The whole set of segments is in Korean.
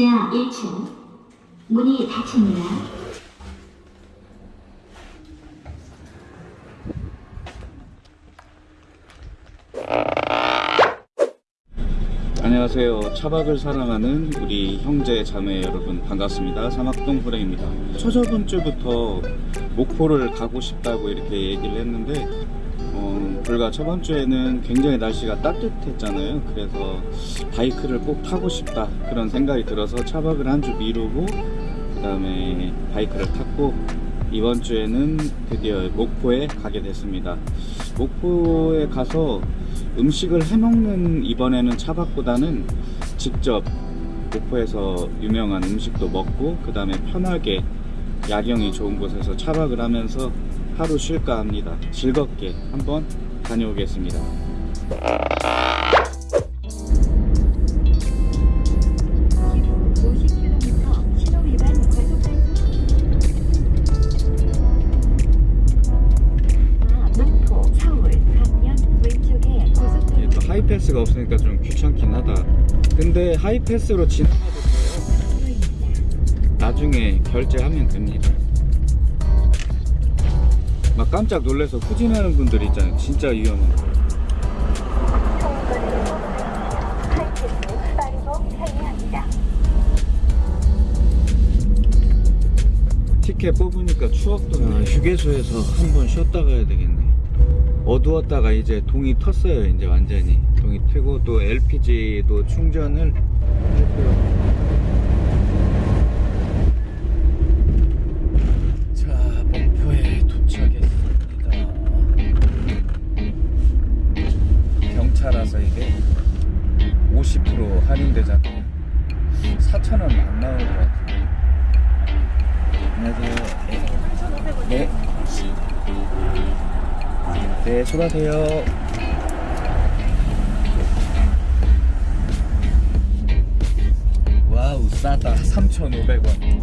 지하 1층 문이 닫힙니다. 안녕하세요. 차박을 사랑하는 우리 형제 자매 여러분 반갑습니다. 사막동 후레입니다. 저저번 주부터 목포를 가고 싶다고 이렇게 얘기를 했는데 어, 불과 저번 주에는 굉장히 날씨가 따뜻했잖아요. 그래서 바이크를 꼭 타고 싶다 그런 생각이 들어서 차박을 한 주 미루고 그 다음에 바이크를 탔고 이번 주에는 드디어 목포에 가게 됐습니다. 목포에 가서 음식을 해먹는 이번에는 차박보다는 직접 목포에서 유명한 음식도 먹고 그 다음에 편하게 야경이 좋은 곳에서 차박을 하면서 하루 쉴까 합니다. 즐겁게 한번 다녀오겠습니다. 50km 신호 위반 과속 목포 서울 방면 왼쪽에 이게 고속도로 또 하이패스가 없으니까 좀 귀찮긴 하다. 근데 하이패스로 지나가도. 나중에 결제하면 됩니다. 막 깜짝 놀라서 후진하는 분들 있잖아요. 진짜 위험한 거. 티켓 뽑으니까 추억도 나. 휴게소에서 한 번 쉬었다 가야 되겠네. 어두웠다가 이제 동이 텄어요. 이제 완전히 동이 트고 또 LPG도 충전을 했고요. 50% 할인되잖아요. 4,000원 안 나오는 것 같아요. 안녕하세요. 네. 네, 수고하세요. 와우, 싸다. 3,500원.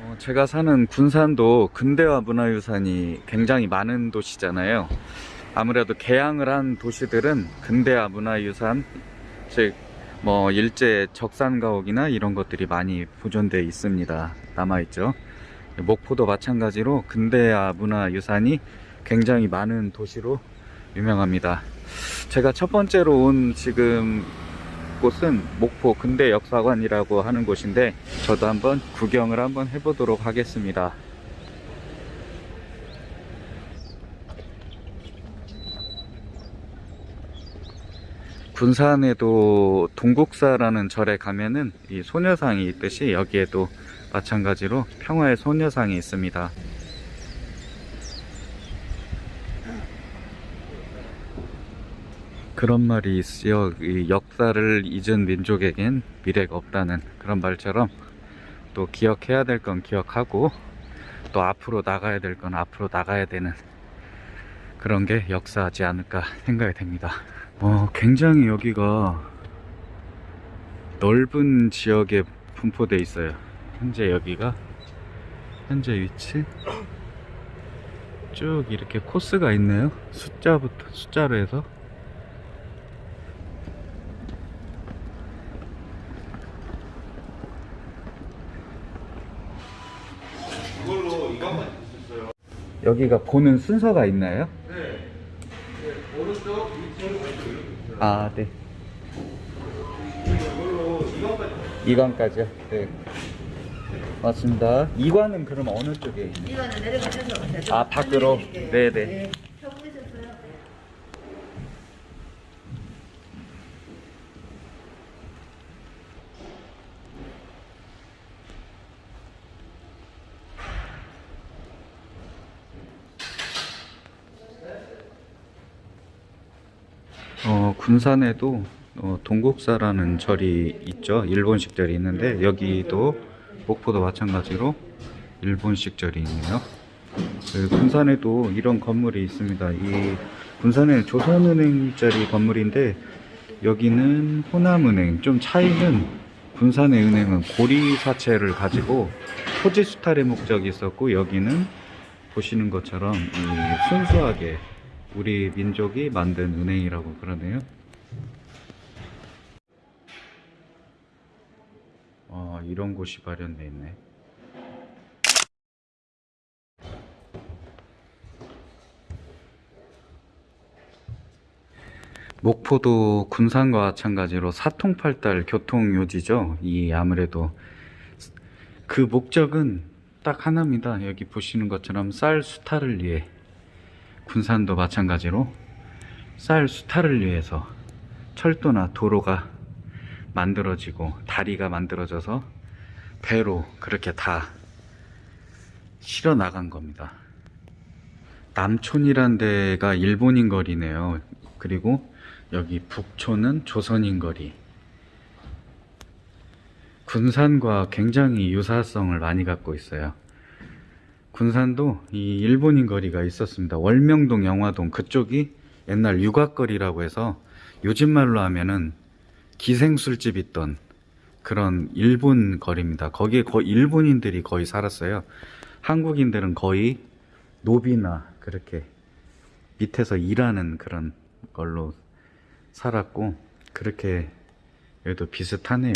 어, 제가 사는 군산도 근대화 문화유산이 굉장히 많은 도시잖아요. 아무래도 개항을 한 도시들은 근대화 문화유산, 즉, 뭐, 일제 적산가옥이나 이런 것들이 많이 보존되어 있습니다. 남아있죠. 목포도 마찬가지로 근대화 문화유산이 굉장히 많은 도시로 유명합니다. 제가 첫 번째로 온 지금 곳은 목포 근대 역사관이라고 하는 곳인데 저도 한번 구경을 한번 해보도록 하겠습니다. 군산에도 동국사라는 절에 가면은 이 소녀상이 있듯이 여기에도 마찬가지로 평화의 소녀상이 있습니다. 그런 말이 있어요. 이 역사를 잊은 민족에겐 미래가 없다는 그런 말처럼 또 기억해야 될 건 기억하고 또 앞으로 나가야 될 건 앞으로 나가야 되는 그런 게 역사하지 않을까 생각이 됩니다. 어, 굉장히 여기가 넓은 지역에 분포되어 있어요. 현재 여기가 현재 위치 쭉 이렇게 코스가 있네요. 숫자부터 숫자로 해서. 여기가 보는 순서가 있나요? 네. 네. 오른쪽, 위쪽, 왼쪽 이렇게 있어요. 아, 네. 이관까지요? 네. 맞습니다. 이관은 그럼 어느 쪽에 있나요? 이거는 내려가셔서 아, 밖으로? 네네. 쳐 군산에도 어, 동국사라는 절이 있죠. 일본식 절이 있는데 여기도 목포도 마찬가지로 일본식 절이 있네요. 그 군산에도 이런 건물이 있습니다. 이 군산에 조선은행짜리 건물인데 여기는 호남은행. 좀 차이는 군산의 은행은 고리 사채를 가지고 토지 수탈의 목적이 있었고 여기는 보시는 것처럼 이 순수하게 우리 민족이 만든 은행이라고 그러네요. 아, 이런 곳이 마련돼 있네. 목포도 군산과 마찬가지로 사통팔달 교통요지죠. 이 아무래도 그 목적은 딱 하나입니다. 여기 보시는 것처럼 쌀 수탈을 위해 군산도 마찬가지로 쌀 수탈을 위해서 철도나 도로가 만들어지고 다리가 만들어져서 배로 그렇게 다 실어 나간 겁니다. 남촌이란 데가 일본인 거리네요. 그리고 여기 북촌은 조선인 거리. 군산과 굉장히 유사성을 많이 갖고 있어요. 군산도 이 일본인 거리가 있었습니다. 월명동, 영화동 그쪽이 옛날 유곽거리라고 해서 요즘 말로 하면은 기생술집 있던 그런 일본 거리입니다. 거기에 거의 일본인들이 거의 살았어요. 한국인들은 거의 노비나 그렇게 밑에서 일하는 그런 걸로 살았고 그렇게 여기도 비슷하네요.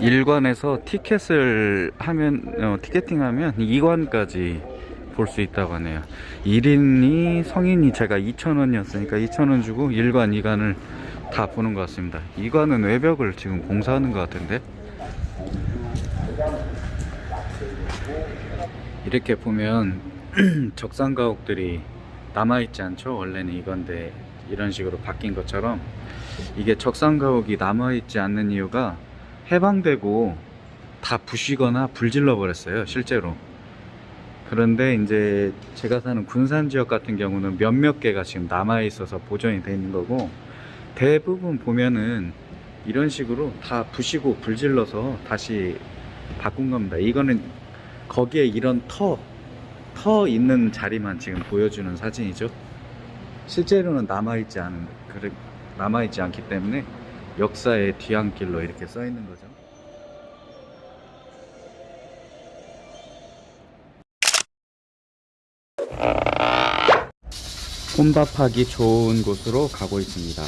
일관에서 티켓을 하면 어, 티켓팅하면 2관까지 볼 수 있다고 하네요. 1인이 성인이 제가 2,000원이었으니까 2,000원 주고 1관, 2관을 다 보는 것 같습니다. 2관은 외벽을 지금 공사하는 것 같은데 이렇게 보면 적산 가옥들이 남아있지 않죠? 원래는 이건데 이런 식으로 바뀐 것처럼 이게 적산 가옥이 남아있지 않는 이유가 해방되고 다 부시거나 불질러 버렸어요 실제로 그런데 이제 제가 사는 군산 지역 같은 경우는 몇몇 개가 지금 남아 있어서 보존이 돼 있는 거고 대부분 보면은 이런 식으로 다 부시고 불질러서 다시 바꾼 겁니다 이거는 거기에 이런 터, 터 있는 자리만 지금 보여주는 사진이죠 실제로는 남아있지 않은 남아있지 않기 때문에 역사의 뒤안길로 이렇게 써 있는 거죠. 혼밥하기 좋은 곳으로 가고 있습니다.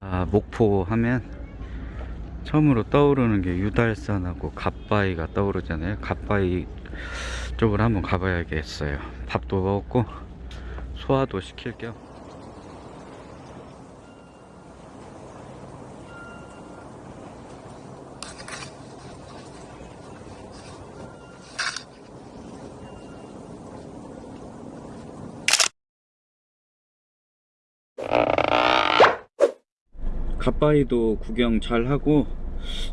아, 목포 하면 처음으로 떠오르는 게 유달산하고 갓바위가 떠오르잖아요. 갓바위 쪽으로 한번 가봐야겠어요. 밥도 먹고 소화도 시킬 겸. 갓바위도 구경 잘 하고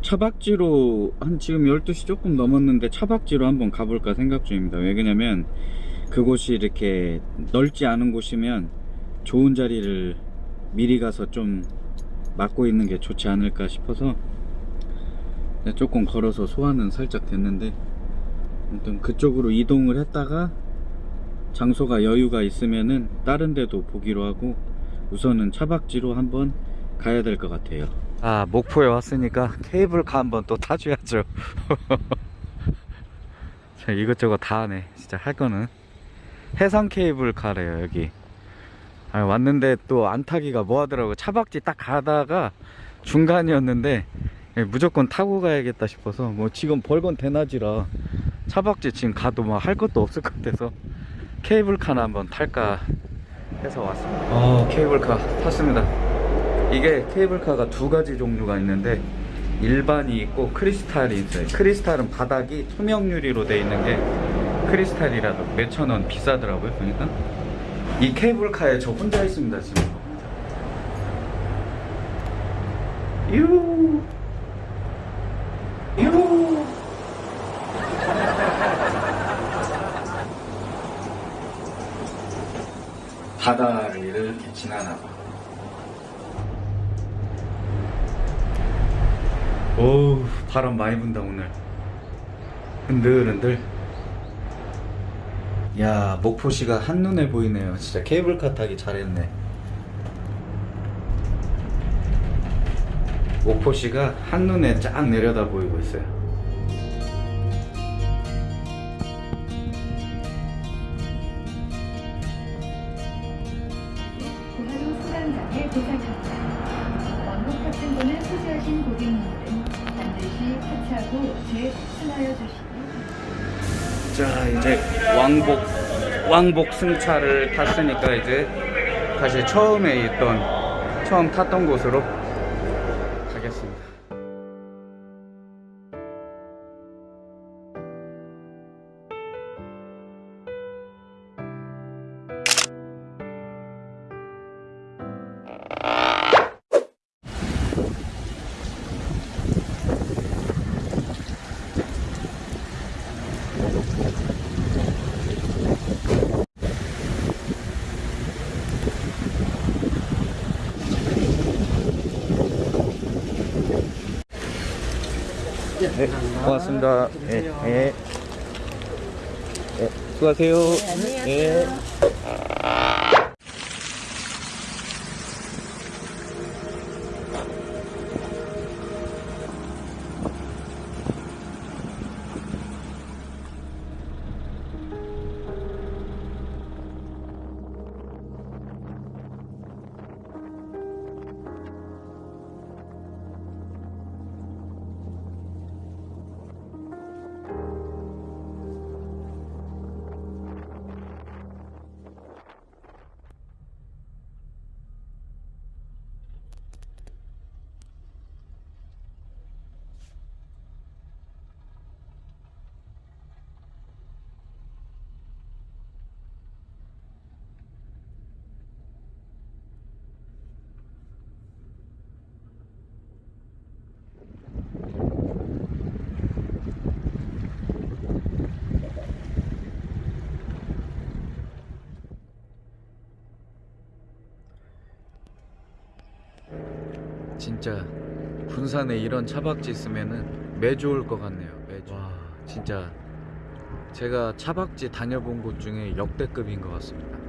차박지로 한 지금 12시 조금 넘었는데 차박지로 한번 가볼까 생각 중입니다. 왜 그러냐면 그곳이 이렇게 넓지 않은 곳이면 좋은 자리를 미리 가서 좀 맡고 있는 게 좋지 않을까 싶어서 조금 걸어서 소화는 살짝 됐는데 아무튼 그쪽으로 이동을 했다가 장소가 여유가 있으면은 다른 데도 보기로 하고 우선은 차박지로 한번 가야 될 것 같아요. 아 목포에 왔으니까 케이블카 한번 또 타줘야죠. 자 이것저것 다 하네. 진짜 할 거는. 해상 케이블카래요 여기. 아, 왔는데 또 안 타기가 뭐 하더라고. 차박지 딱 가다가 중간이었는데 예, 무조건 타고 가야겠다 싶어서 뭐 지금 벌건 대낮이라 차박지 지금 가도 뭐할 것도 없을 것 같아서 케이블카나 한번 탈까 해서 왔습니다. 어. 케이블카 탔습니다 이게 케이블카가 두 가지 종류가 있는데 일반이 있고 크리스탈이 있어요 크리스탈은 바닥이 투명 유리로 돼 있는 게 크리스탈이라도 몇천 원 비싸더라고요 보니까 이 케이블카에 저 혼자 있습니다 지금 유 유. 바다를 이렇게 지나나 봐. 오우 바람 많이 분다 오늘. 흔들흔들. 야 목포시가 한눈에 보이네요. 진짜 케이블카 타기 잘했네. 목포시가 한눈에 쫙 내려다 보이고 있어요 자 이제 왕복 왕복 승차를 탔으니까 이제 다시 처음에 있던 처음 탔던 곳으로 네, 고맙습니다. 예, 예. 예, 수고하세요. 예. 진짜 군산에 이런 차박지 있으면은 매주 올 것 같네요. 매주. 와, 진짜 제가 차박지 다녀본 곳 중에 역대급인 것 같습니다.